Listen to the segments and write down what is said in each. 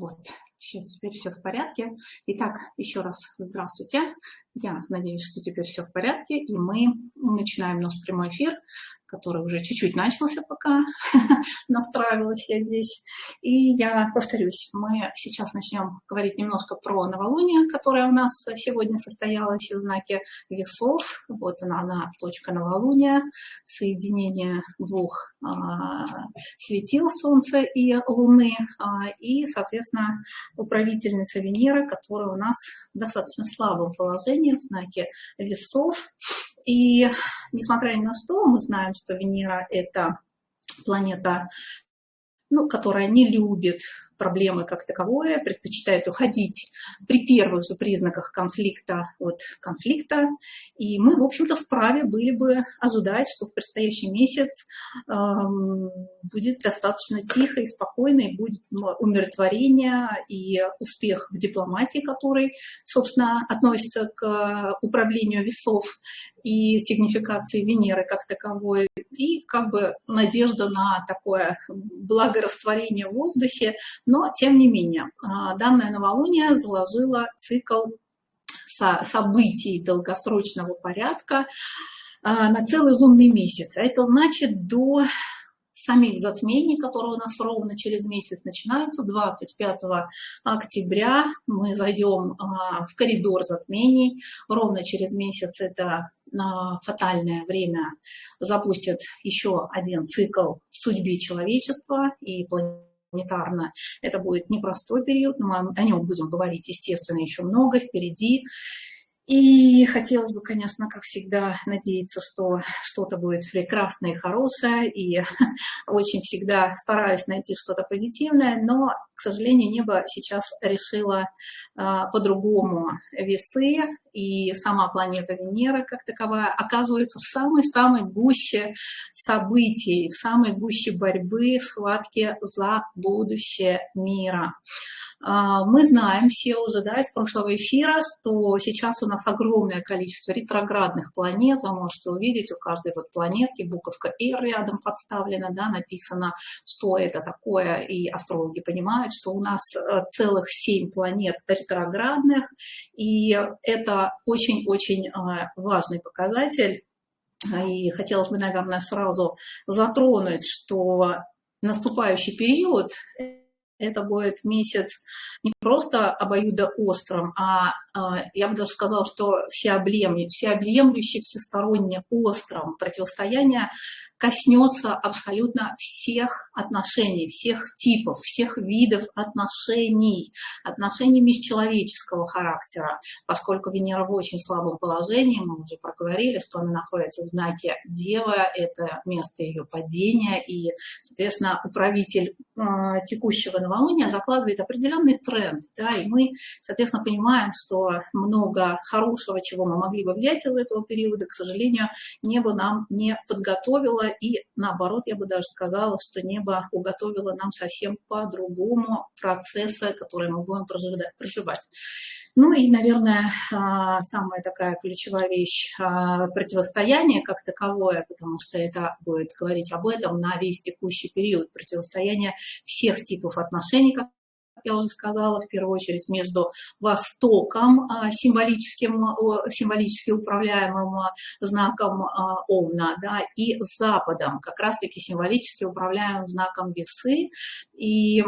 Вот, все, теперь все в порядке. Итак, еще раз здравствуйте. Я надеюсь, что теперь все в порядке, и мы начинаем наш прямой эфир который уже чуть-чуть начался, пока настраивалась я здесь. И я повторюсь, мы сейчас начнем говорить немножко про новолуние, которое у нас сегодня состоялось в знаке весов. Вот она, она точка новолуния, соединение двух а, светил Солнца и Луны, а, и, соответственно, управительница Венера, которая у нас в достаточно слабом положении в знаке весов. И, несмотря ни на что, мы знаем, что Венера – это планета, ну, которая не любит проблемы как таковое, предпочитает уходить при первых же признаках конфликта от конфликта. И мы, в общем-то, вправе были бы ожидать, что в предстоящий месяц э, будет достаточно тихо и спокойно, и будет умиротворение и успех в дипломатии, который, собственно, относится к управлению весов и сигнификации Венеры как таковой, и как бы надежда на такое благорастворение в воздухе, но, тем не менее, а, данное новолуние заложило цикл событий долгосрочного порядка а, на целый лунный месяц. А это значит до самих затмений, которые у нас ровно через месяц начинаются, 25 октября мы зайдем а, в коридор затмений, ровно через месяц это фатальное время запустит еще один цикл в судьбе человечества и планеты планетарно. Это будет непростой период, но мы о нем будем говорить, естественно, еще много впереди. И хотелось бы, конечно, как всегда, надеяться, что что-то будет прекрасное и хорошее, и очень всегда стараюсь найти что-то позитивное, но, к сожалению, небо сейчас решило а, по-другому. Весы и сама планета Венера как таковая оказывается в самой-самой гуще событий, в самой гуще борьбы, схватки за будущее мира. А, мы знаем все уже да, из прошлого эфира, что сейчас у нас огромное количество ретроградных планет. Вы можете увидеть, у каждой вот планетки буковка R рядом подставлена, да, написано, что это такое, и астрологи понимают, что у нас э, целых семь планет ретроградных, и это очень-очень э, важный показатель. И хотелось бы, наверное, сразу затронуть, что наступающий период это будет месяц не просто обоюдоострым, а, а я бы даже сказала, что всеобъемлющий, всесторонне острым противостояние коснется абсолютно всех отношений, всех типов, всех видов отношений, отношений межчеловеческого характера, поскольку Венера в очень слабом положении, мы уже проговорили, что она находится в знаке Дева, это место ее падения, и, соответственно, управитель э, текущего новолуния закладывает определенный тренд, да, и мы, соответственно, понимаем, что много хорошего, чего мы могли бы взять из этого периода, к сожалению, небо нам не подготовило, и наоборот, я бы даже сказала, что небо уготовило нам совсем по-другому процессы, которые мы будем проживать. Ну и, наверное, а, самая такая ключевая вещь а, – противостояние как таковое, потому что это будет говорить об этом на весь текущий период противостояния всех типов отношений, я уже сказала, в первую очередь между Востоком, а, символическим, символически управляемым а, знаком а, Овна, да, и Западом, как раз-таки символически управляемым знаком Весы. И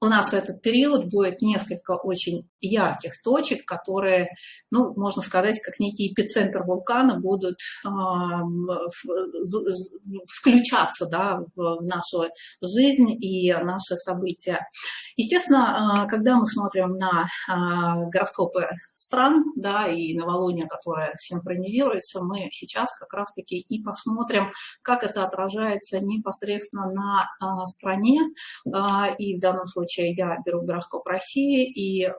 у нас в этот период будет несколько очень ярких точек, которые, ну, можно сказать, как некий эпицентр вулкана будут э, включаться да, в нашу жизнь и наши события. Естественно, э, когда мы смотрим на э, гороскопы стран да, и новолуние, которое синхронизируется, мы сейчас как раз-таки и посмотрим, как это отражается непосредственно на стране, и в данном случае я беру гороскоп России, и э,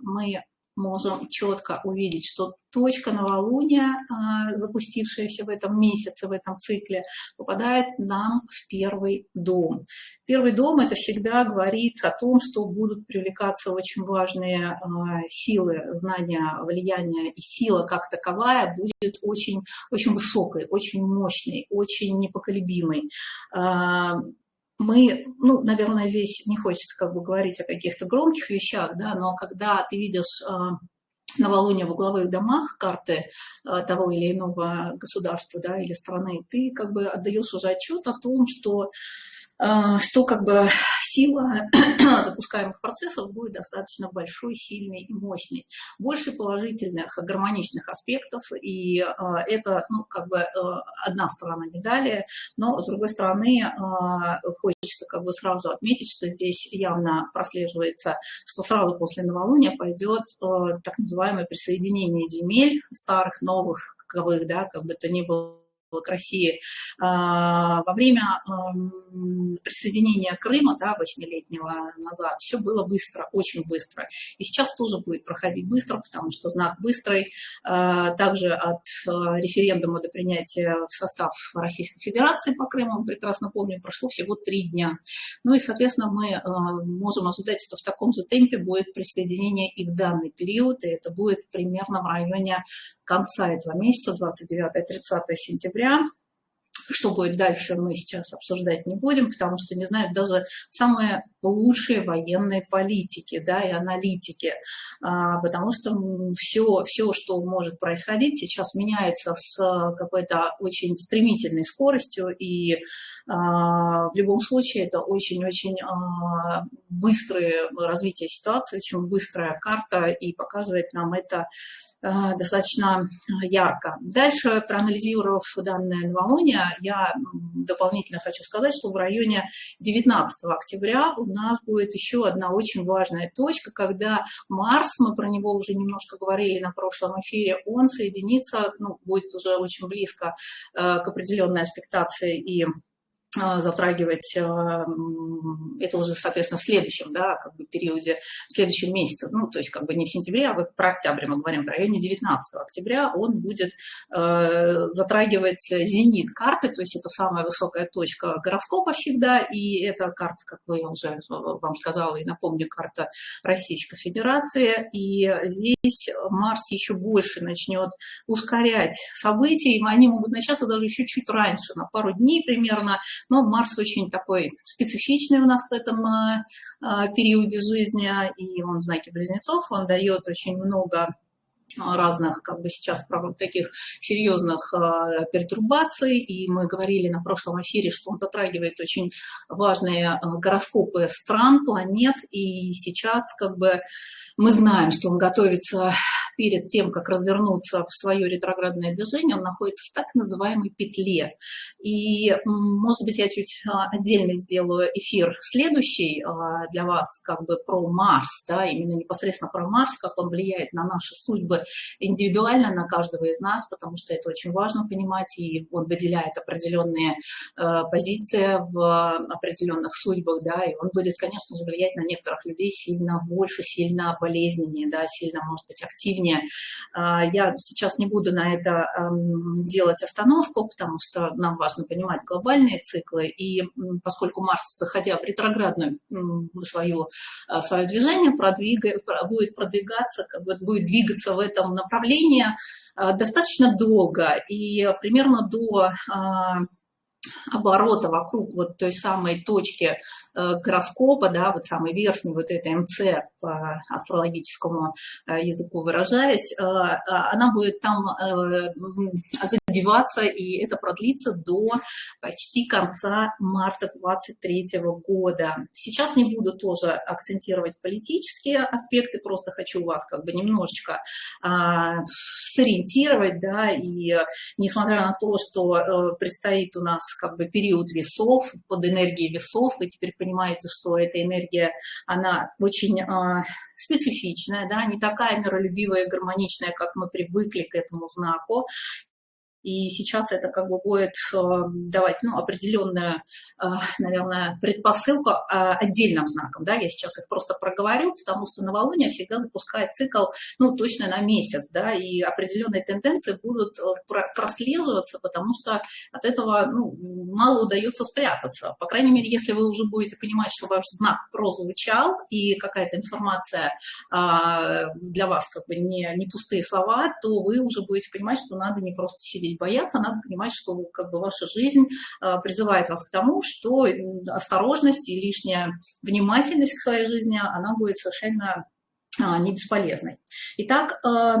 мы можем четко увидеть, что точка новолуния, а, запустившаяся в этом месяце, в этом цикле, попадает нам в первый дом. Первый дом – это всегда говорит о том, что будут привлекаться очень важные а, силы, знания, влияния, и сила как таковая будет очень, очень высокой, очень мощной, очень непоколебимой. Мы, ну, наверное, здесь не хочется как бы говорить о каких-то громких вещах, да, но когда ты видишь новолуние в угловых домах карты того или иного государства да, или страны, ты как бы отдаешь уже отчет о том, что что как бы сила запускаемых процессов будет достаточно большой, сильной и мощной. Больше положительных, гармоничных аспектов, и а, это, ну, как бы а, одна сторона медали, но, с другой стороны, хочется как бы сразу отметить, что здесь явно прослеживается, что сразу после новолуния пойдет так называемое присоединение земель старых, новых, каковых, да, как бы то ни было к России а, во время присоединения Крыма, да, восьмилетнего назад, все было быстро, очень быстро. И сейчас тоже будет проходить быстро, потому что знак быстрый. А, также от а, референдума до принятия в состав Российской Федерации по Крыму, прекрасно помню, прошло всего три дня. Ну и, соответственно, мы можем ожидать, что в таком же темпе будет присоединение и в данный период, и это будет примерно в районе конца этого месяца, 29-30 сентября. Что будет дальше, мы сейчас обсуждать не будем, потому что не знают даже самые лучшие военные политики да, и аналитики, а, потому что все, все, что может происходить, сейчас меняется с какой-то очень стремительной скоростью, и а, в любом случае это очень-очень а, быстрое развитие ситуации, очень быстрая карта, и показывает нам это Э, достаточно ярко. Дальше, проанализировав данное новолуние, я дополнительно хочу сказать, что в районе 19 октября у нас будет еще одна очень важная точка, когда Марс, мы про него уже немножко говорили на прошлом эфире, он соединится, ну, будет уже очень близко э, к определенной аспектации и затрагивать, а, это уже, соответственно, в следующем да, как бы периоде, в следующем месяце, ну, то есть как бы не в сентябре, а вот про октябрь мы говорим, в районе 19 октября он будет э, затрагивать зенит карты, то есть это самая высокая точка гороскопа всегда, и это карта, как вы уже вам сказала и напомню, карта Российской Федерации, и здесь Марс еще больше начнет ускорять события, и они могут начаться даже еще чуть раньше, на пару дней примерно, но Марс очень такой специфичный у нас в этом а, а, периоде жизни, и он в знаке близнецов, он дает очень много разных, как бы сейчас, таких серьезных пертурбаций, и мы говорили на прошлом эфире, что он затрагивает очень важные гороскопы стран, планет, и сейчас как бы мы знаем, что он готовится перед тем, как развернуться в свое ретроградное движение, он находится в так называемой петле. И, может быть, я чуть а, отдельно сделаю эфир следующий а, для вас, как бы про Марс, да, именно непосредственно про Марс, как он влияет на наши судьбы индивидуально, на каждого из нас, потому что это очень важно понимать, и он выделяет определенные а, позиции в определенных судьбах, да, и он будет, конечно же, влиять на некоторых людей сильно больше, сильно болезненнее, да, сильно, может быть, активнее. А, я сейчас не буду на это делать остановку, потому что нам важно понимать глобальные циклы, и поскольку Марс, заходя в ретроградную свою, а, свое движение, продвигает, будет продвигаться, как бы будет двигаться в этом направлении а, достаточно долго, и примерно до оборота вокруг вот той самой точки э, гороскопа, да, вот самой верхней вот этой МЦ по астрологическому э, языку выражаясь, э, она будет там задеваться, и это продлится до почти конца марта 2023 года. Сейчас не буду тоже акцентировать политические аспекты, просто хочу вас как бы немножечко а, сориентировать, да, и несмотря на то, что предстоит у нас как бы период весов, под энергией весов, вы теперь понимаете, что эта энергия, она очень э, специфичная, да, не такая миролюбивая, гармоничная, как мы привыкли к этому знаку, и сейчас это как бы будет э, давать ну, определенную, э, наверное, предпосылку э, отдельным знаком. Да? Я сейчас их просто проговорю, потому что новолуние всегда запускает цикл ну, точно на месяц, да, и определенные тенденции будут прослеживаться, потому что от этого ну, мало удается спрятаться. По крайней мере, если вы уже будете понимать, что ваш знак прозвучал, и какая-то информация для вас как бы не, не пустые слова, то вы уже будете понимать, что надо не просто сидеть сидеть бояться, надо понимать, что как бы ваша жизнь э, призывает вас к тому, что осторожность и лишняя внимательность к своей жизни, она будет совершенно а, не бесполезной. Итак, э,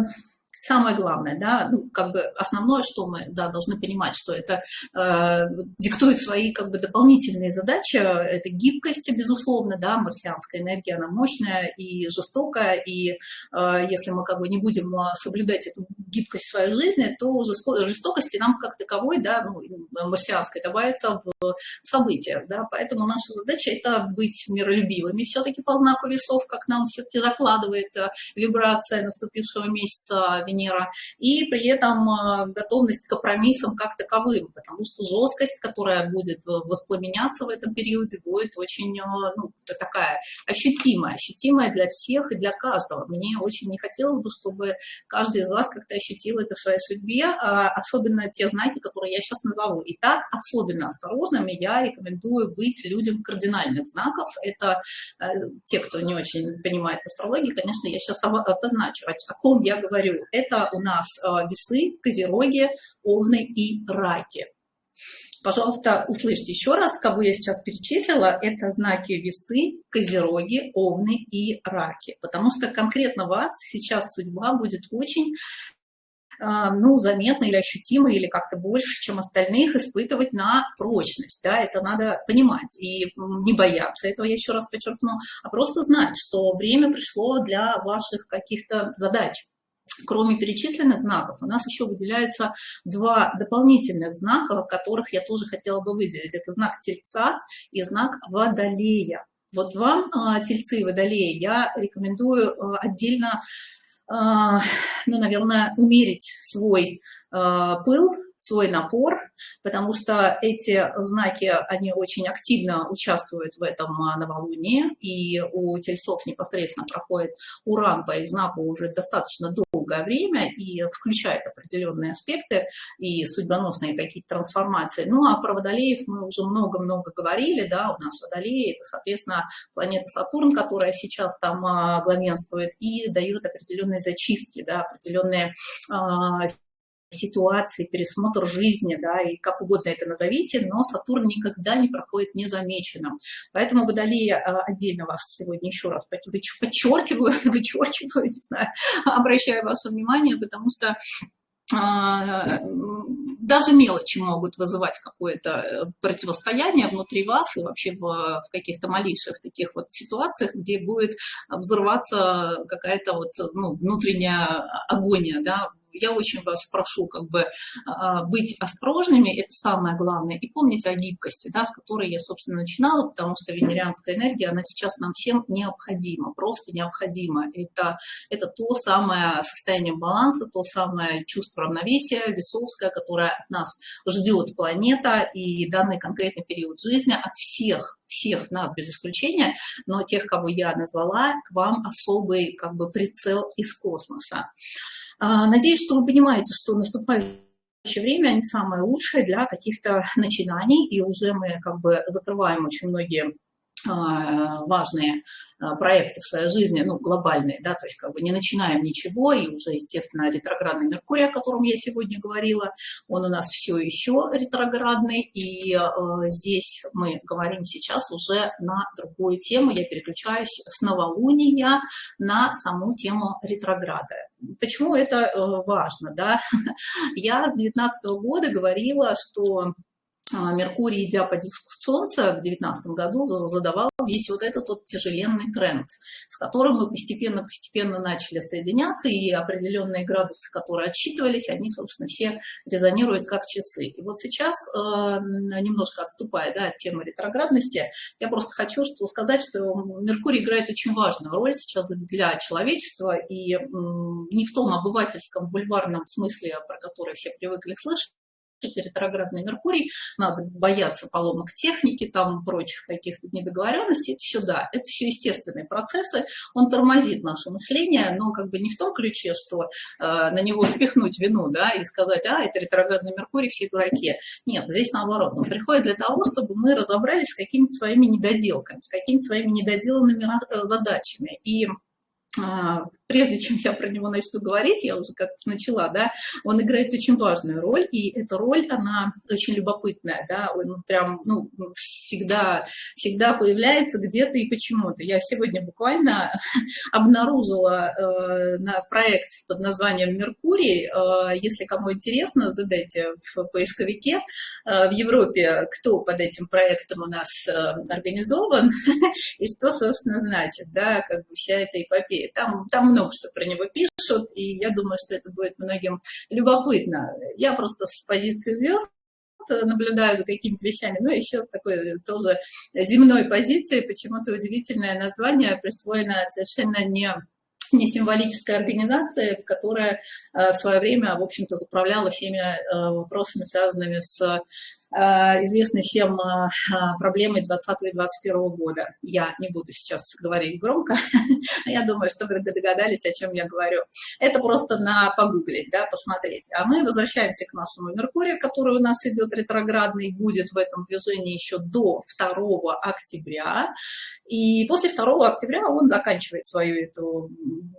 самое главное, да, ну, как бы основное, что мы да, должны понимать, что это э, диктует свои как бы дополнительные задачи, это гибкость, безусловно, да, марсианская энергия, она мощная и жестокая, и э, если мы как бы не будем э, соблюдать эту гибкость в своей жизни, то жестокости нам как таковой, да, ну, марсианской добавится в события, да, поэтому наша задача это быть миролюбивыми все-таки по знаку весов, как нам все-таки закладывает э, вибрация наступившего месяца Венера, и при этом э, готовность к компромиссам как таковым, потому что жесткость, которая будет э, воспламеняться в этом периоде, будет очень э, ну, такая ощутимая, ощутимая для всех и для каждого. Мне очень не хотелось бы, чтобы каждый из вас как-то ощутил это в своей судьбе, а особенно те знаки, которые я сейчас назову. И так особенно осторожными я рекомендую быть людям кардинальных знаков. Это те, кто не очень понимает астрологии, конечно, я сейчас обозначу, о ком я говорю у нас э, весы, козероги, овны и раки. Пожалуйста, услышьте еще раз, кого я сейчас перечислила. Это знаки весы, козероги, овны и раки. Потому что конкретно вас сейчас судьба будет очень э, ну, заметно или ощутимо, или как-то больше, чем остальных, испытывать на прочность. Да, это надо понимать и не бояться этого, я еще раз подчеркну, а просто знать, что время пришло для ваших каких-то задач. Кроме перечисленных знаков, у нас еще выделяются два дополнительных знака, которых я тоже хотела бы выделить. Это знак Тельца и знак Водолея. Вот вам, а, Тельцы и Водолеи, я рекомендую а, отдельно, а, ну, наверное, умерить свой пыл, свой напор, потому что эти знаки, они очень активно участвуют в этом а, новолунии, и у тельцов непосредственно проходит уран по их знаку уже достаточно долгое время и включает определенные аспекты и судьбоносные какие-то трансформации. Ну, а про водолеев мы уже много-много говорили, да, у нас водолеи, это, соответственно, планета Сатурн, которая сейчас там а, главенствует и дает определенные зачистки, да, определенные а, ситуации, пересмотр жизни, да, и как угодно это назовите, но Сатурн никогда не проходит незамеченным. Поэтому Водолея а, отдельно вас сегодня еще раз подчеркиваю, вычеркиваю, не знаю, обращаю ваше внимание, потому что а, даже мелочи могут вызывать какое-то э, противостояние внутри вас и вообще в, в каких-то малейших таких вот ситуациях, где будет взрываться какая-то вот ну, внутренняя агония, да, я очень вас прошу как бы а, быть осторожными, это самое главное, и помнить о гибкости, да, с которой я, собственно, начинала, потому что венерианская энергия, она сейчас нам всем необходима, просто необходима. Это, это то самое состояние баланса, то самое чувство равновесия весовское, которое от нас ждет планета и данный конкретный период жизни от всех всех нас без исключения, но тех, кого я назвала, к вам особый как бы прицел из космоса. А, надеюсь, что вы понимаете, что наступающее время не самое лучшее для каких-то начинаний, и уже мы как бы закрываем очень многие важные а, проекты в своей жизни, ну, глобальные, да, то есть как бы не начинаем ничего, и уже, естественно, ретроградный Меркурий, о котором я сегодня говорила, он у нас все еще ретроградный, и э, здесь мы говорим сейчас уже на другую тему, я переключаюсь с новолуния на саму тему ретрограда. Почему это э, важно, да? Я с 19 года говорила, что а, Меркурий, идя по диску Солнца в 2019 году, задавал весь вот этот вот тяжеленный тренд, с которым мы постепенно-постепенно начали соединяться, и определенные градусы, которые отсчитывались, они, собственно, все резонируют как часы. И вот сейчас, э, немножко отступая да, от темы ретроградности, я просто хочу что сказать, что Меркурий играет очень важную роль сейчас для человечества, и не в том обывательском бульварном смысле, про который все привыкли слышать, ретроградный Меркурий, надо бояться поломок техники, там прочих каких-то недоговоренностей, это да, это все естественные процессы, он тормозит наше мышление, но как бы не в том ключе, что э, на него спихнуть вину, да, и сказать, а, это ретроградный Меркурий, все дураки. Нет, здесь наоборот, он приходит для того, чтобы мы разобрались с какими-то своими недоделками, с какими-то своими недоделанными э, задачами. И а, прежде чем я про него начну говорить, я уже как начала, да, он играет очень важную роль, и эта роль, она очень любопытная, да, он прям, ну, всегда, всегда появляется где-то и почему-то. Я сегодня буквально обнаружила э, на проект под названием «Меркурий», э, если кому интересно, задайте в поисковике э, в Европе, кто под этим проектом у нас э, организован, и что, собственно, значит, да, как бы вся эта эпопея. Там, там много много что про него пишут, и я думаю, что это будет многим любопытно. Я просто с позиции звезд наблюдаю за какими-то вещами, но еще в такой тоже земной позиции почему-то удивительное название присвоено совершенно не не символической организации, которая э, в свое время, в общем-то, заправляла всеми э, вопросами, связанными с Э, известны всем э, проблемы 2020 и 2021 года. Я не буду сейчас говорить громко, но я думаю, что вы догадались, о чем я говорю. Это просто на погуглить, да, посмотреть. А мы возвращаемся к нашему Меркурию, который у нас идет ретроградный, будет в этом движении еще до 2 октября. И после 2 октября он заканчивает свою эту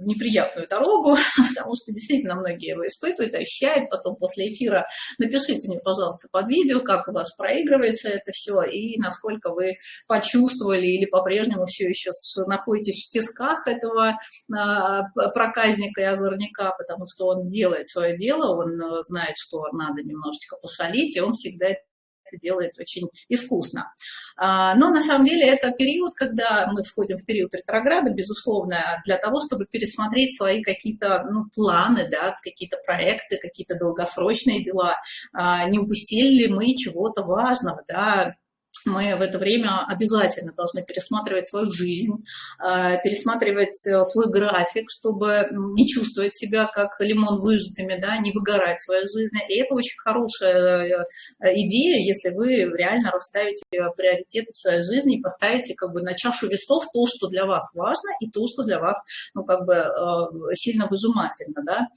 неприятную дорогу, потому что действительно многие его испытывают, ощущают. Потом после эфира напишите мне, пожалуйста, под видео, как как у вас проигрывается это все, и насколько вы почувствовали или по-прежнему все еще находитесь в тисках этого а, проказника и озорника, потому что он делает свое дело, он э, знает, что надо немножечко пошалить, и он всегда это делает очень искусно. А, но на самом деле это период, когда мы входим в период ретрограда, безусловно, для того, чтобы пересмотреть свои какие-то ну, планы, да, какие-то проекты, какие-то долгосрочные дела, а, не упустили ли мы чего-то важного, да, мы в это время обязательно должны пересматривать свою жизнь, э, пересматривать э, свой график, чтобы не чувствовать себя как лимон выжатыми, да, не выгорать в своей жизни. И это очень хорошая э, идея, если вы реально расставите приоритеты в своей жизни и поставите как бы на чашу весов то, что для вас важно, и то, что для вас, ну, как бы сильно выжимательно, да.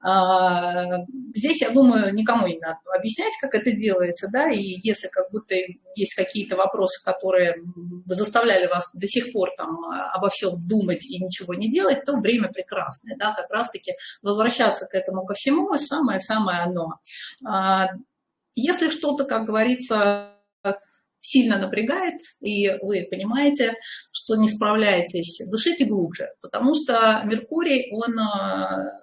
А, здесь, я думаю, никому не надо объяснять, как это делается, да, и если как будто есть какие какие-то вопросы, которые заставляли вас до сих пор там обо всем думать и ничего не делать, то время прекрасное, да, как раз-таки возвращаться к этому ко всему, самое-самое оно. А, если что-то, как говорится, сильно напрягает, и вы понимаете, что не справляетесь, дышите глубже, потому что Меркурий, он а,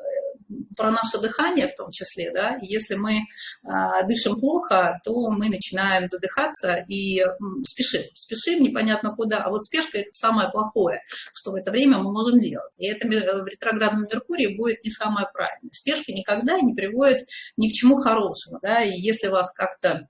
про наше дыхание в том числе, да, если мы а, дышим плохо, то мы начинаем задыхаться и спешим, спешим непонятно куда, а вот спешка – это самое плохое, что в это время мы можем делать, и это в ретроградном Меркурии будет не самое правильное. Спешка никогда не приводит ни к чему хорошему, да, и если вас как-то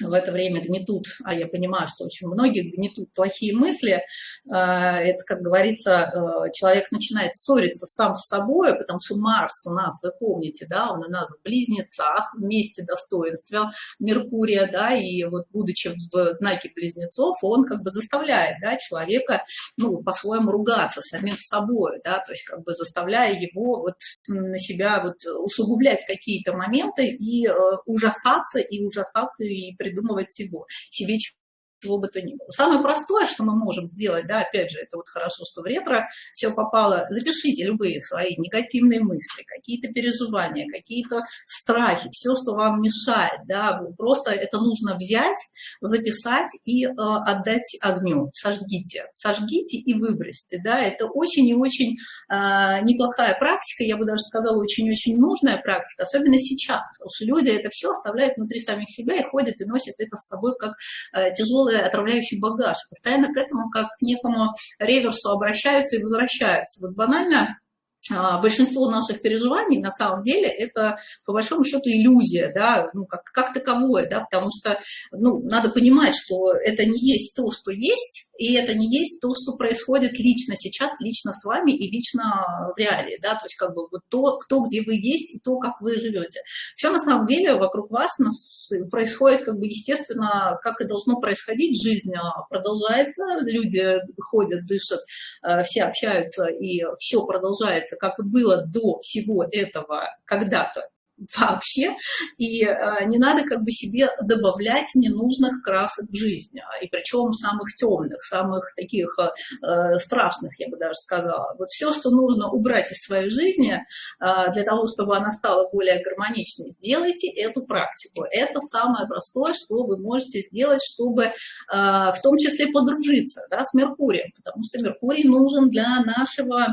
в это время гнетут, а я понимаю, что очень многие гнетут плохие мысли, э, это, как говорится, э, человек начинает ссориться сам с собой, потому что Марс у нас, вы помните, да, он у нас в близнецах, в месте достоинства Меркурия, да, и вот будучи в знаке близнецов, он как бы заставляет, да, человека, ну, по-своему ругаться самим собой, да, то есть как бы заставляя его вот на себя вот усугублять какие-то моменты и э, ужасаться, и ужасаться, и придумывать себе, себе чего бы то ни было. Самое простое, что мы можем сделать, да, опять же, это вот хорошо, что в ретро все попало, запишите любые свои негативные мысли, какие-то переживания, какие-то страхи, все, что вам мешает, да, просто это нужно взять, записать и э, отдать огню, сожгите, сожгите и выбросьте, да, это очень и очень э, неплохая практика, я бы даже сказала, очень-очень нужная практика, особенно сейчас, потому что люди это все оставляют внутри самих себя и ходят и носят это с собой как э, тяжелое целый отравляющий багаж. Постоянно к этому как к некому реверсу обращаются и возвращаются. Вот банально большинство наших переживаний на самом деле это по большому счету иллюзия, да, ну, как, как таковое, да, потому что ну, надо понимать, что это не есть то, что есть, и это не есть то, что происходит лично сейчас, лично с вами и лично в реалии, да, то есть как бы вот то, кто, где вы есть и то, как вы живете. Все на самом деле вокруг вас происходит как бы естественно, как и должно происходить, жизнь а, продолжается, люди ходят, дышат, а, все общаются и все продолжается как было до всего этого когда-то, вообще, и э, не надо как бы себе добавлять ненужных красок в жизнь, и причем самых темных, самых таких э, страшных, я бы даже сказала. Вот все, что нужно убрать из своей жизни э, для того, чтобы она стала более гармоничной, сделайте эту практику. Это самое простое, что вы можете сделать, чтобы э, в том числе подружиться да, с Меркурием, потому что Меркурий нужен для нашего а,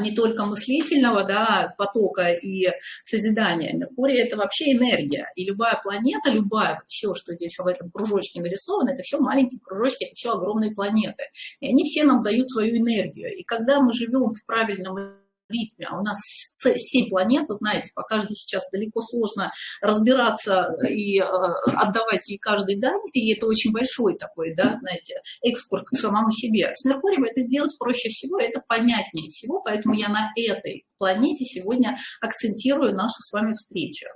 не только мыслительного да, потока и созидания. Меркурий – это вообще энергия. И любая планета, любая, все, что здесь в этом кружочке нарисовано, это все маленькие кружочки, это все огромные планеты. И они все нам дают свою энергию. И когда мы живем в правильном ритме, а у нас 7 планет, вы знаете, по каждой сейчас далеко сложно разбираться и э, отдавать ей каждый дань, и это очень большой такой, да, знаете, экскурс к самому себе. С Меркурием это сделать проще всего, это понятнее всего, поэтому я на этой планете сегодня акцентирую нашу с вами встречу.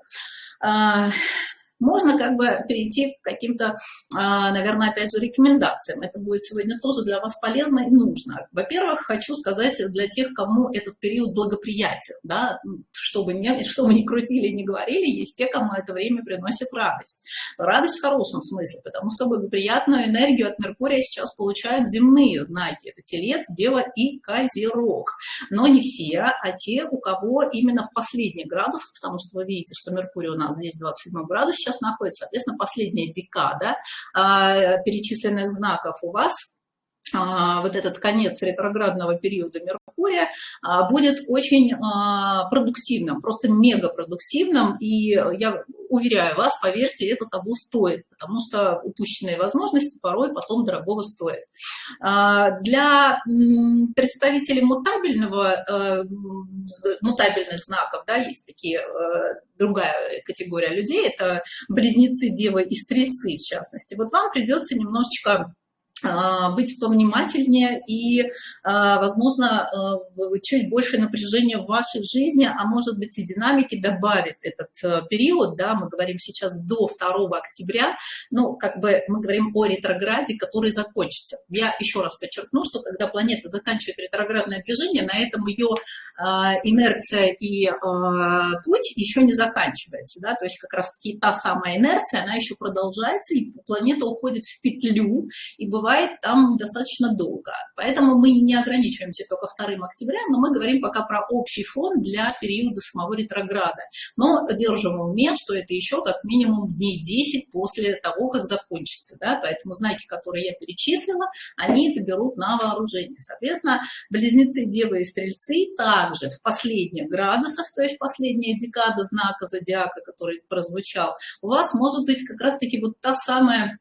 Можно как бы перейти к каким-то, а, наверное, опять же, рекомендациям. Это будет сегодня тоже для вас полезно и нужно. Во-первых, хочу сказать для тех, кому этот период благоприятен, да, чтобы не, что мы ни крутили, ни говорили, есть те, кому это время приносит радость. Радость в хорошем смысле, потому что благоприятную энергию от Меркурия сейчас получают земные знаки. Это Телец, Дева и Козерог. Но не все, а те, у кого именно в последних градусах, потому что вы видите, что Меркурий у нас здесь 27 градус, сейчас находится. Соответственно, последняя декада а, перечисленных знаков у вас вот этот конец ретроградного периода Меркурия а, будет очень продуктивным, просто мега продуктивным, и я уверяю вас, поверьте, это того стоит, потому что упущенные возможности порой потом дорогого стоят. Для представителей мутабельного, мутабельных знаков, да, есть такие другая категория людей, это близнецы, девы и стрельцы в частности. Вот вам придется немножечко а, быть повнимательнее и, а, возможно, а, чуть больше напряжения в вашей жизни, а может быть и динамики добавит этот период, да, мы говорим сейчас до 2 октября, ну, как бы мы говорим о ретрограде, который закончится. Я еще раз подчеркну, что когда планета заканчивает ретроградное движение, на этом ее инерция и путь еще не заканчивается, да, то есть как раз-таки та самая инерция, она еще продолжается, и планета уходит в петлю, и бывает бывает там достаточно долго. Поэтому мы не ограничиваемся только 2 октября, но мы говорим пока про общий фон для периода самого ретрограда. Но держим в уме, что это еще как минимум дней 10 после того, как закончится. Да? Поэтому знаки, которые я перечислила, они это берут на вооружение. Соответственно, близнецы, девы и стрельцы также в последних градусах, то есть последняя декада знака зодиака, который прозвучал, у вас может быть как раз-таки вот та самая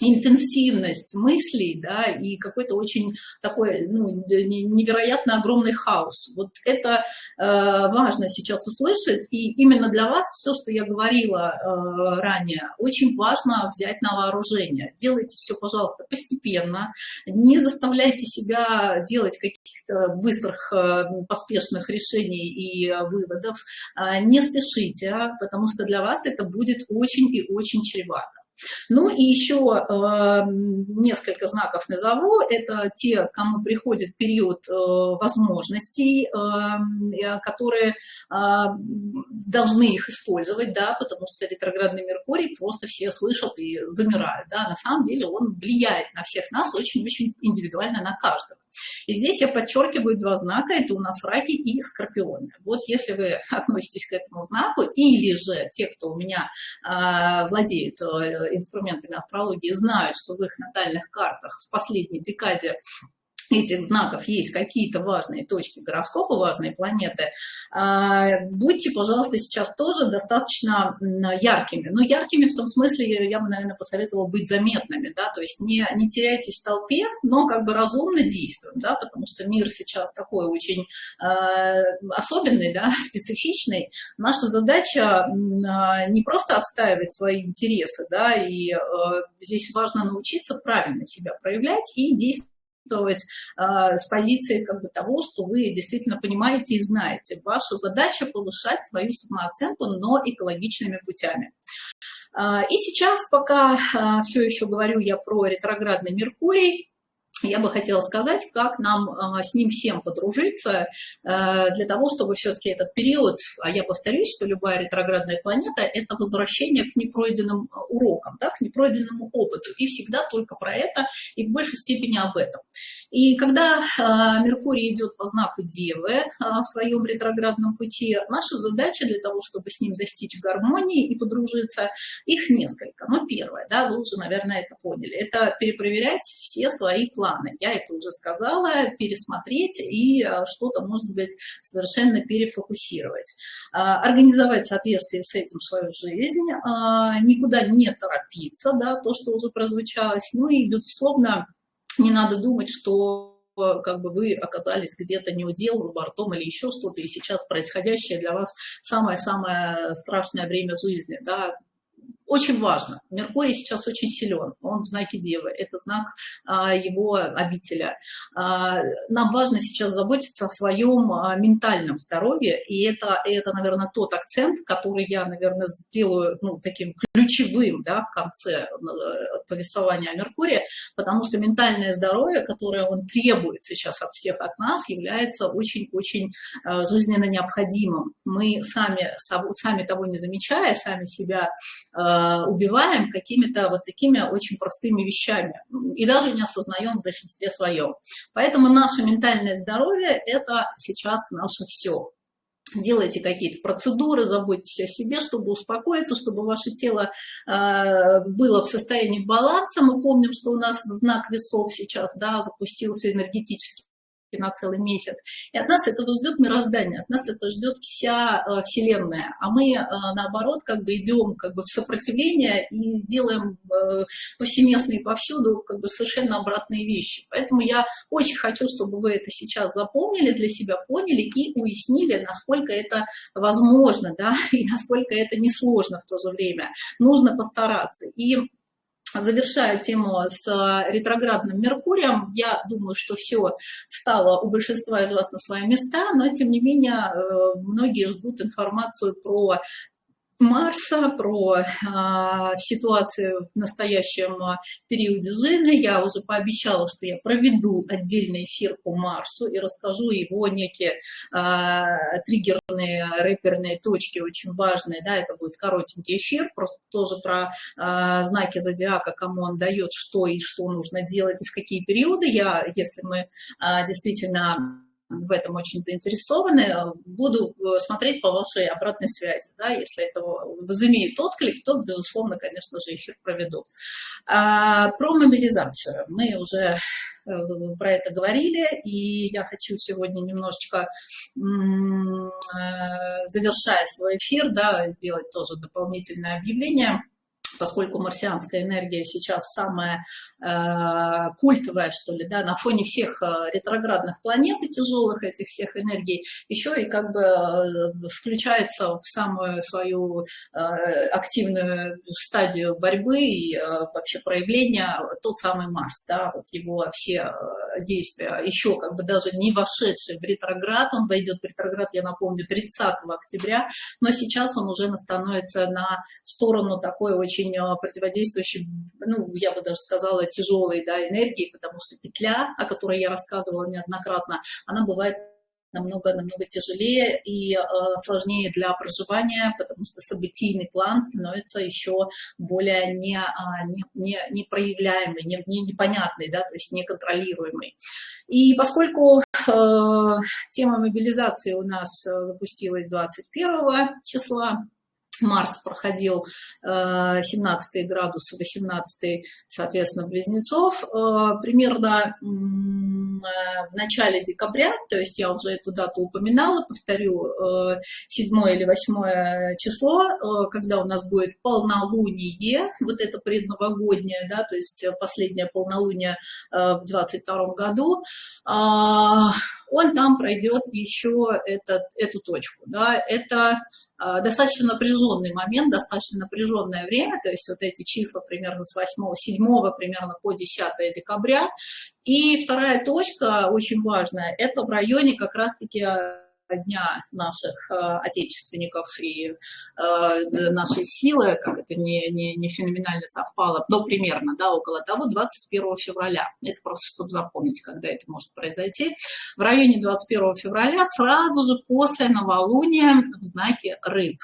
интенсивность мыслей, да, и какой-то очень такой ну, невероятно огромный хаос. Вот это э, важно сейчас услышать, и именно для вас все, что я говорила э, ранее, очень важно взять на вооружение. Делайте все, пожалуйста, постепенно, не заставляйте себя делать каких-то быстрых, э, поспешных решений и выводов, э, не спешите, потому что для вас это будет очень и очень чревато. Ну и еще э, несколько знаков назову. Это те, кому приходит период э, возможностей, э, которые э, должны их использовать, да, потому что ретроградный Меркурий просто все слышат и замирают. Да. На самом деле он влияет на всех нас очень-очень индивидуально на каждого. И здесь я подчеркиваю два знака, это у нас раки и скорпионы. Вот если вы относитесь к этому знаку, или же те, кто у меня э, владеют э, инструментами астрологии, знают, что в их натальных картах в последней декаде этих знаков есть какие-то важные точки гороскопа, важные планеты, а, будьте, пожалуйста, сейчас тоже достаточно яркими. Но яркими в том смысле, я бы, наверное, посоветовала быть заметными, да, то есть не, не теряйтесь в толпе, но как бы разумно действуем, да, потому что мир сейчас такой очень э, особенный, да, специфичный. Наша задача э, не просто отстаивать свои интересы, да, и э, здесь важно научиться правильно себя проявлять и действовать действовать э, с позиции как бы того, что вы действительно понимаете и знаете. Ваша задача повышать свою самооценку, но экологичными путями. И сейчас, пока все еще говорю я про ретроградный Меркурий, я бы хотела сказать, как нам а, с ним всем подружиться э, для того, чтобы все-таки этот период, а я повторюсь, что любая ретроградная планета – это возвращение к непройденным а, урокам, да, к непройденному опыту. И всегда только про это, и в большей степени об этом. И когда Меркурий идет по знаку Девы в своем ретроградном пути, наша задача для того, чтобы с ним достичь гармонии и подружиться, их несколько. Но первое, да, вы уже, наверное, это поняли, это перепроверять все свои планы. Я это уже сказала, пересмотреть и э, что-то, может быть, совершенно перефокусировать. А, организовать в соответствии с этим свою жизнь, а, никуда не торопиться, да, то, что уже прозвучалось. Ну и, безусловно, не надо думать, что как бы вы оказались где-то не удел за бортом или еще что-то, и сейчас происходящее для вас самое-самое страшное время жизни, да, очень важно. Меркурий сейчас очень силен, он в знаке Девы, это знак а, его обителя. А, нам важно сейчас заботиться о своем а, ментальном здоровье, и это, это, наверное, тот акцент, который я, наверное, сделаю ну, таким ключевым да, в конце э, повествования о Меркурии, потому что ментальное здоровье, которое он требует сейчас от всех от нас, является очень-очень жизненно необходимым. Мы сами, сами того не замечая, сами себя Э, убиваем какими-то вот такими очень простыми вещами и даже не осознаем в большинстве своем. Поэтому наше ментальное здоровье – это сейчас наше все. Делайте какие-то процедуры, заботьтесь о себе, чтобы успокоиться, чтобы ваше тело э, было в состоянии баланса. Мы помним, что у нас знак весов сейчас да, запустился энергетический на целый месяц. И от нас этого ждет мироздание, от нас это ждет вся э, Вселенная. А мы, э, наоборот, как бы идем как бы в сопротивление и делаем э, повсеместно и повсюду как бы совершенно обратные вещи. Поэтому я очень хочу, чтобы вы это сейчас запомнили, для себя поняли и уяснили, насколько это возможно, да, и насколько это несложно в то же время. Нужно постараться. И Завершая тему с э, ретроградным Меркурием, я думаю, что все стало у большинства из вас на свои места, но тем не менее э, многие ждут информацию про Марса, про а, ситуацию в настоящем а, периоде жизни. Я уже пообещала, что я проведу отдельный эфир по Марсу и расскажу его некие а, триггерные, рэперные точки, очень важные. Да, это будет коротенький эфир, просто тоже про а, знаки зодиака, кому он дает, что и что нужно делать и в какие периоды. Я, если мы а, действительно в этом очень заинтересованы, буду э, смотреть по вашей обратной связи. Да, если это возымеет отклик, то, безусловно, конечно же, эфир проведу. А, про мобилизацию. Мы уже э, про это говорили, и я хочу сегодня немножечко, э, завершая свой эфир, да, сделать тоже дополнительное объявление – поскольку марсианская энергия сейчас самая э, культовая, что ли, да, на фоне всех э, ретроградных планет и тяжелых этих всех энергий, еще и как бы э, включается в самую свою э, активную стадию борьбы и э, вообще проявления тот самый Марс, да, вот его все э, действия, еще как бы даже не вошедший в ретроград, он войдет в ретроград, я напомню, 30 октября, но сейчас он уже становится на сторону такой очень очень а, противодействующий, ну, я бы даже сказала, тяжелой да, энергии, потому что петля, о которой я рассказывала неоднократно, она бывает намного-намного тяжелее и э, сложнее для проживания, потому что событийный план становится еще более не, э, не, не, непроявляемый, не, не, непонятный, да, то есть неконтролируемый. И поскольку э, тема мобилизации у нас запустилась 21 числа, Марс проходил 17 э, градус, 18, соответственно, Близнецов. Э, примерно э, в начале декабря, то есть я уже эту дату упоминала, повторю, 7 или 8 число, когда у нас будет полнолуние, вот это предновогоднее, да, то есть последнее полнолуние в 22 году, он там пройдет еще этот, эту точку. Да, это а, достаточно напряженный момент, достаточно напряженное время, то есть вот эти числа примерно с 8, 7 примерно по 10 декабря. И вторая точка, очень важная, это в районе как раз-таки дня наших э, отечественников и э, нашей силы, как это не, не, не феноменально совпало, но примерно, да, около того, 21 февраля. Это просто, чтобы запомнить, когда это может произойти. В районе 21 февраля, сразу же после новолуния в знаке рыб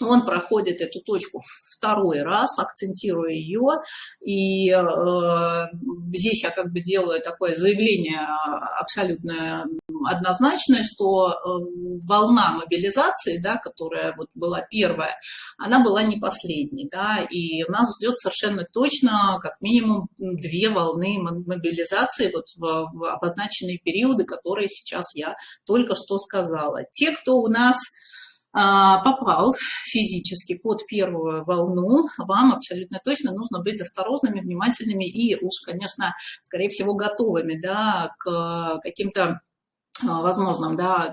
он проходит эту точку второй раз, акцентируя ее, и э, здесь я как бы делаю такое заявление абсолютно однозначное, что э, волна мобилизации, да, которая вот была первая, она была не последней, да, и нас ждет совершенно точно как минимум две волны мобилизации вот в, в обозначенные периоды, которые сейчас я только что сказала. Те, кто у нас попал физически под первую волну, вам абсолютно точно нужно быть осторожными, внимательными и уж, конечно, скорее всего, готовыми да, к каким-то а, возможным да,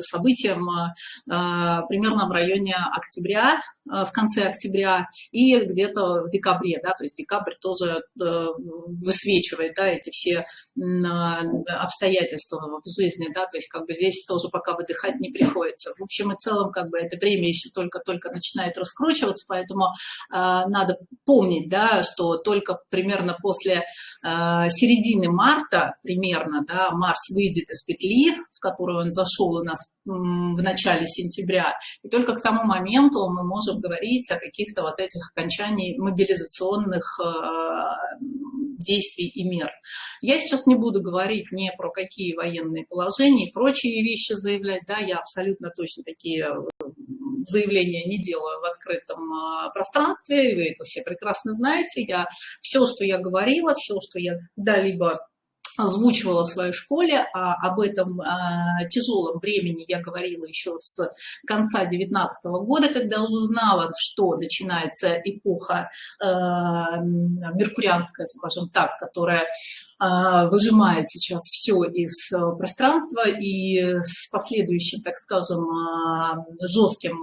событиям примерно в районе октября, в конце октября и где-то в декабре, да, то есть декабрь тоже э, высвечивает, да, эти все обстоятельства в жизни, да, то есть как бы здесь тоже пока выдыхать не приходится. В общем и целом, как бы это время еще только-только начинает раскручиваться, поэтому надо помнить, да, что только примерно после середины марта, примерно, да, Марс выйдет из петли, в которую он зашел у нас в начале сентября, и только к тому моменту мы можем говорить о каких-то вот этих окончаний мобилизационных э, действий и мер. Я сейчас не буду говорить не про какие военные положения и прочие вещи заявлять, да, я абсолютно точно такие э, заявления не делаю в открытом э, пространстве, вы это все прекрасно знаете. Я все, что я говорила, все, что я когда-либо озвучивала в своей школе, а об этом а, тяжелом времени я говорила еще с конца 19 года, когда узнала, что начинается эпоха а, меркурианская, скажем так, которая выжимает сейчас все из а, пространства и с последующим, так скажем, а, жестким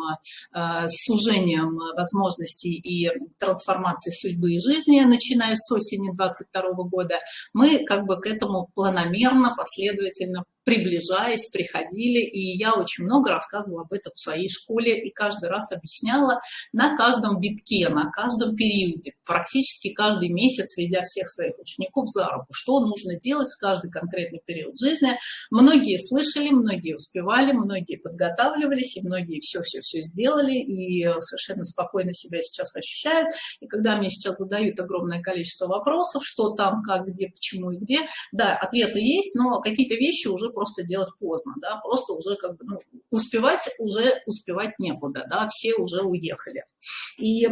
а, сужением возможностей и трансформации судьбы и жизни, начиная с осени 22 года, мы как бы к этому планомерно, последовательно приближаясь, приходили, и я очень много рассказывала об этом в своей школе, и каждый раз объясняла на каждом витке, на каждом периоде, практически каждый месяц, ведя всех своих учеников за руку, что нужно делать в каждый конкретный период жизни. Многие слышали, многие успевали, многие подготавливались, и многие все-все-все сделали, и совершенно спокойно себя сейчас ощущают. И когда мне сейчас задают огромное количество вопросов, что там, как, где, почему и где, да, ответы есть, но какие-то вещи уже просто делать поздно, да, просто уже как бы, ну, успевать уже успевать некуда, да, все уже уехали. И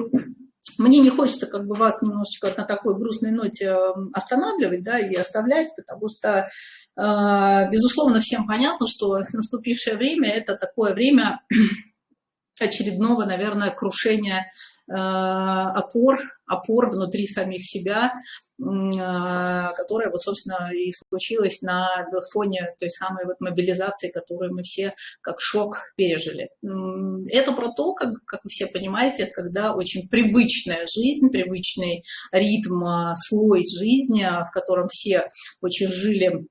мне не хочется как бы вас немножечко на такой грустной ноте останавливать, да, и оставлять, потому что, э, безусловно, всем понятно, что наступившее время – это такое время очередного, наверное, крушения э, опор, опор внутри самих себя, а, которая, вот, собственно, и случилась на фоне той самой вот мобилизации, которую мы все как шок пережили. Это про то, как, как вы все понимаете, когда очень привычная жизнь, привычный ритм, а, слой жизни, в котором все очень жили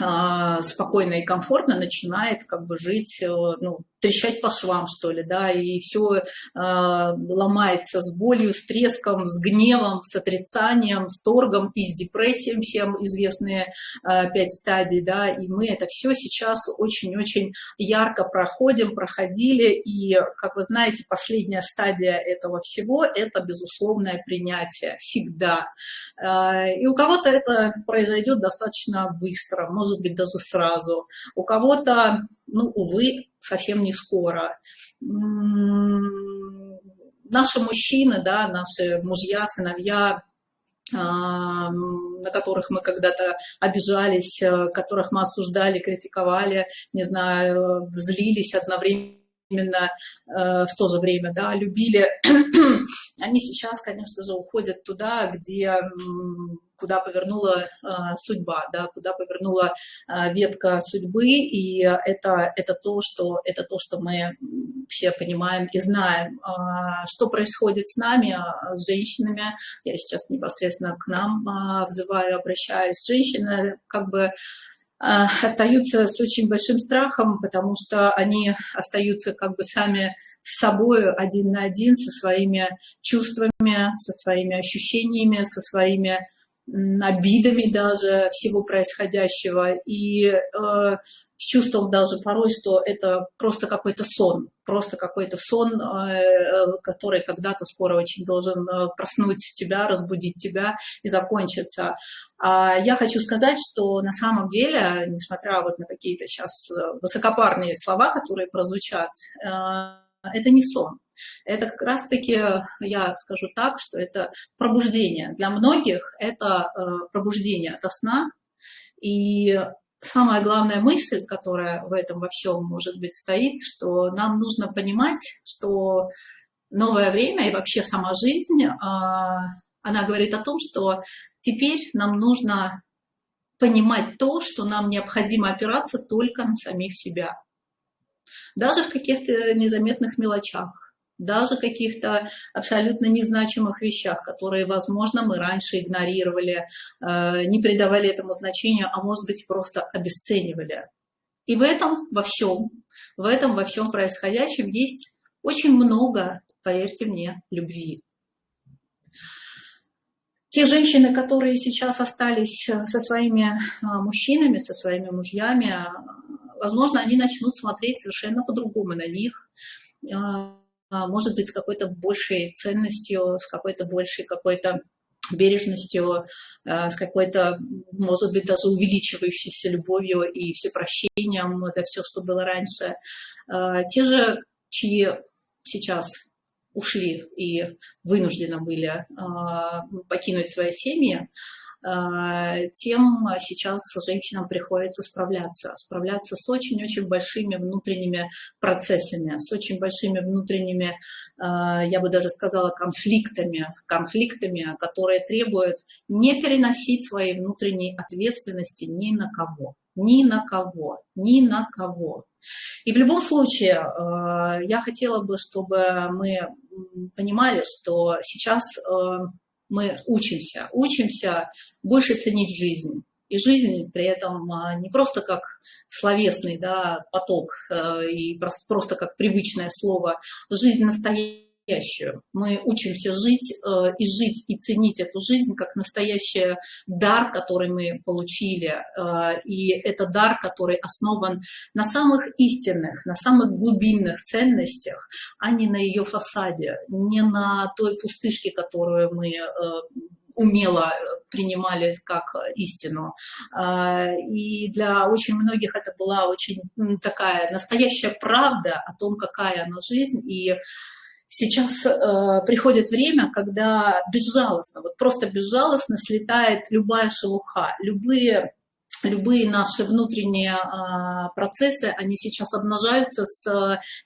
а, спокойно и комфортно начинает как бы жить, э, ну, трещать по швам, что ли, да, и все э, ломается с болью, с треском, с гневом, с отрицанием, с торгом и с депрессией, всем известные э, пять стадий, да, и мы это все сейчас очень-очень ярко проходим, проходили, и, как вы знаете, последняя стадия этого всего – это безусловное принятие, всегда. Э, и у кого-то это произойдет достаточно быстро, может быть, даже сразу, у кого-то ну, увы, совсем не скоро. Наши мужчины, да, наши мужья, сыновья, а, на которых мы когда-то обижались, э, которых мы осуждали, критиковали, не знаю, злились одновременно э, в то же время, да, любили, они сейчас, конечно же, уходят туда, где куда повернула э, судьба, да, куда повернула э, ветка судьбы, и это, это, то, что, это то, что мы все понимаем и знаем, э, что происходит с нами, э, с женщинами. Я сейчас непосредственно к нам э, взываю, обращаюсь. Женщины как бы а, остаются с очень большим страхом, потому что они остаются как бы сами с собой один на один, со своими чувствами, со своими ощущениями, со своими обидами даже всего происходящего. И э, с чувством даже порой, что это просто какой-то сон, просто какой-то сон, э, который когда-то скоро очень должен э, проснуть тебя, разбудить тебя и закончиться. А я хочу сказать, что на самом деле, несмотря вот на какие-то сейчас э, высокопарные слова, которые прозвучат, это не сон. Это как раз-таки, я скажу так, что это пробуждение. Для многих это пробуждение от сна, и самая главная мысль, которая в этом во всем, может быть, стоит, что нам нужно понимать, что новое время и вообще сама жизнь, а, она говорит о том, что теперь нам нужно понимать то, что нам необходимо опираться только на самих себя. Даже в каких-то незаметных мелочах даже каких-то абсолютно незначимых вещах, которые, возможно, мы раньше игнорировали, э, не придавали этому значению, а может быть просто обесценивали. И в этом во всем, в этом во всем происходящем есть очень много, поверьте мне, любви. Те женщины, которые сейчас остались со своими э, мужчинами, со своими мужьями, возможно, они начнут смотреть совершенно по-другому на них, э, а, может быть, с какой-то большей ценностью, с какой-то большей какой-то бережностью, а, с какой-то, может быть, даже увеличивающейся любовью и всепрощением за все, что было раньше. А, те же, чьи сейчас ушли и вынуждены были покинуть свои семьи, а, тем сейчас женщинам приходится справляться. Справляться с очень-очень большими внутренними процессами, с очень большими внутренними, а, я бы даже сказала, конфликтами, конфликтами, которые требуют не переносить своей внутренней ответственности ни на кого, ни на кого, ни на кого. И в любом случае, я хотела бы, чтобы мы понимали, что сейчас мы учимся, учимся больше ценить жизнь. И жизнь при этом а, не просто как словесный да, поток э, и просто как привычное слово, жизнь настоящая настоящую. Мы учимся жить э, и жить, и ценить эту жизнь как настоящий дар, который мы получили. Э, и это дар, который основан на самых истинных, на самых глубинных ценностях, а не на ее фасаде, не на той пустышке, которую мы э, умело принимали как истину. И для очень многих это была очень такая настоящая правда о том, какая она жизнь. И Сейчас э, приходит время, когда безжалостно, вот просто безжалостно слетает любая шелуха, любые любые наши внутренние а, процессы, они сейчас обнажаются с,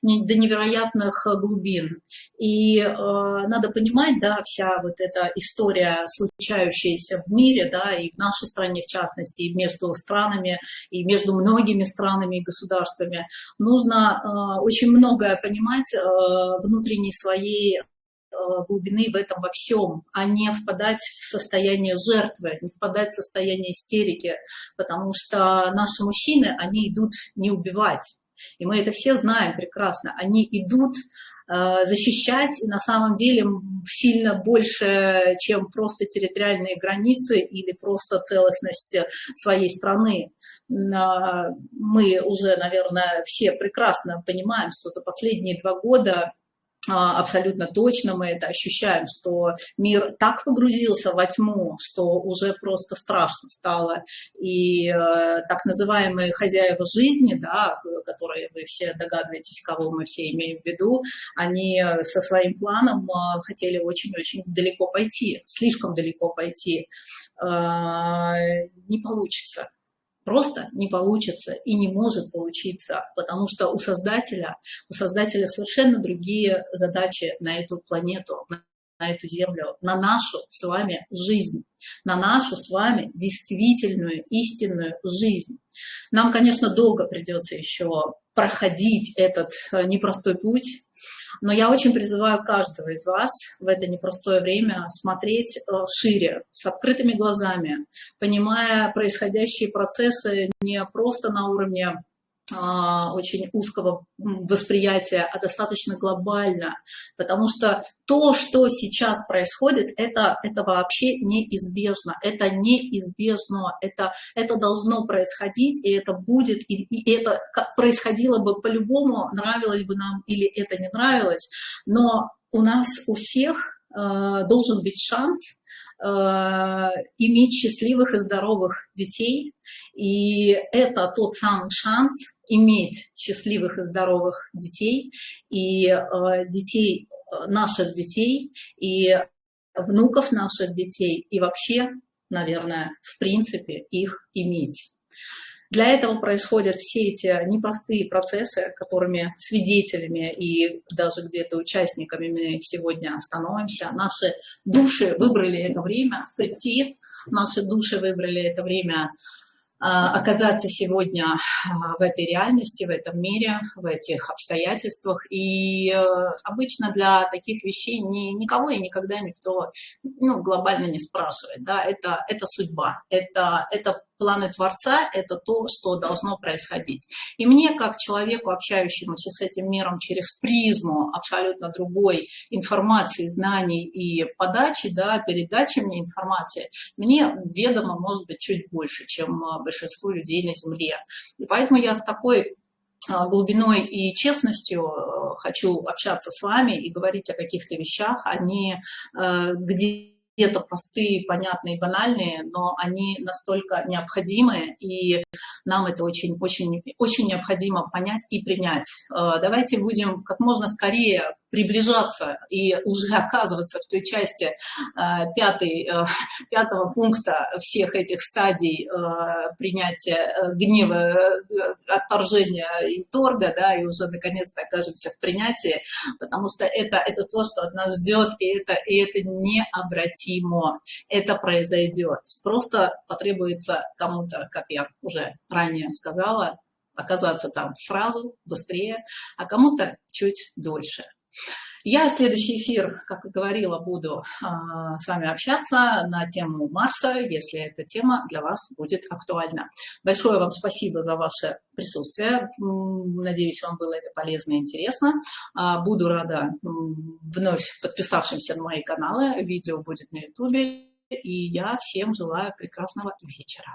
до невероятных глубин. И а, надо понимать, да, вся вот эта история, случающаяся в мире, да, и в нашей стране в частности, и между странами, и между многими странами и государствами, нужно а, очень многое понимать внутренней своей глубины в этом во всем, а не впадать в состояние жертвы, не впадать в состояние истерики, потому что наши мужчины, они идут не убивать. И мы это все знаем прекрасно. Они идут э, защищать, и на самом деле сильно больше, чем просто территориальные границы или просто целостность своей страны. Э, мы уже, наверное, все прекрасно понимаем, что за последние два года абсолютно точно мы это ощущаем, что мир так погрузился во тьму, что уже просто страшно стало. И э, так называемые хозяева жизни, да, которые вы все догадываетесь, кого мы все имеем в виду, они со своим планом э, хотели очень-очень далеко пойти, слишком далеко пойти. Э, не получится просто не получится и не может получиться, потому что у Создателя, у Создателя совершенно другие задачи на эту планету, эту землю, на нашу с вами жизнь, на нашу с вами действительную, истинную жизнь. Нам, конечно, долго придется еще проходить этот э, непростой путь, но я очень призываю каждого из вас в это непростое время смотреть э, шире, с открытыми глазами, понимая происходящие процессы не просто на уровне очень узкого восприятия, а достаточно глобально, потому что то, что сейчас происходит, это, это вообще неизбежно, это неизбежно, это, это должно происходить, и это будет, и, и это происходило бы по-любому, нравилось бы нам или это не нравилось, но у нас у всех э, должен быть шанс э, иметь счастливых и здоровых детей, и это тот самый шанс, иметь счастливых и здоровых детей, и э, детей, э, наших детей, и внуков наших детей, и вообще, наверное, в принципе, их иметь. Для этого происходят все эти непростые процессы, которыми свидетелями и даже где-то участниками мы сегодня становимся. Наши души выбрали это время прийти, наши души выбрали это время оказаться сегодня а, в этой реальности, в этом мире, в этих обстоятельствах. И э, обычно для таких вещей ни, никого и никогда никто ну, глобально не спрашивает. Да? Это, это судьба, это, это планы Творца – это то, что должно происходить. И мне, как человеку, общающемуся с этим миром через призму абсолютно другой информации, знаний и подачи, да, передачи мне информации, мне ведомо, может быть, чуть больше, чем а, большинству людей на Земле. И поэтому я с такой а, глубиной и честностью э, хочу общаться с вами и говорить о каких-то вещах, а не э, где где-то простые, понятные, банальные, но они настолько необходимы, и нам это очень, очень, очень необходимо понять и принять. Э, давайте будем как можно скорее приближаться и уже оказываться в той части э, пятой, э, пятого пункта всех этих стадий принятия гнева, отторжения и торга, да, и уже наконец-то окажемся в принятии, потому что это, это то, что от нас ждет, и это, и это необратимо, это произойдет. Просто потребуется кому-то, как я уже ранее сказала, оказаться там сразу, быстрее, а кому-то чуть дольше. Я следующий эфир, как и говорила, буду а, с вами общаться на тему Марса, если эта тема для вас будет актуальна. Большое вам спасибо за ваше присутствие. Надеюсь, вам было это полезно и интересно. А, буду рада вновь подписавшимся на мои каналы. Видео будет на YouTube. И я всем желаю прекрасного вечера.